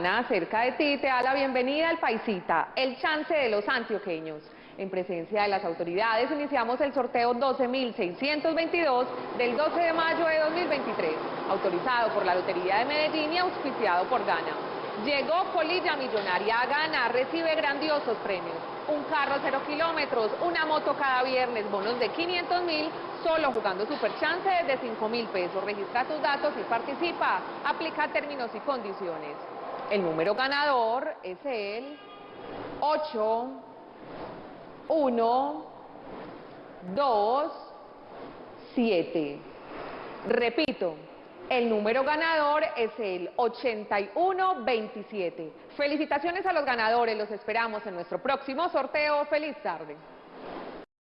Gana cerca de ti te da la bienvenida al Paisita, el chance de los antioqueños. En presencia de las autoridades iniciamos el sorteo 12.622 del 12 de mayo de 2023, autorizado por la Lotería de Medellín y auspiciado por Gana. Llegó Colilla Millonaria a Gana, recibe grandiosos premios. Un carro cero kilómetros, una moto cada viernes, bonos de 500 mil, solo jugando Super Chance de 5 mil pesos. Registra tus datos y participa. Aplica términos y condiciones. El número ganador es el 8, 1, 2, 7. Repito, el número ganador es el 8127. Felicitaciones a los ganadores, los esperamos en nuestro próximo sorteo. ¡Feliz tarde!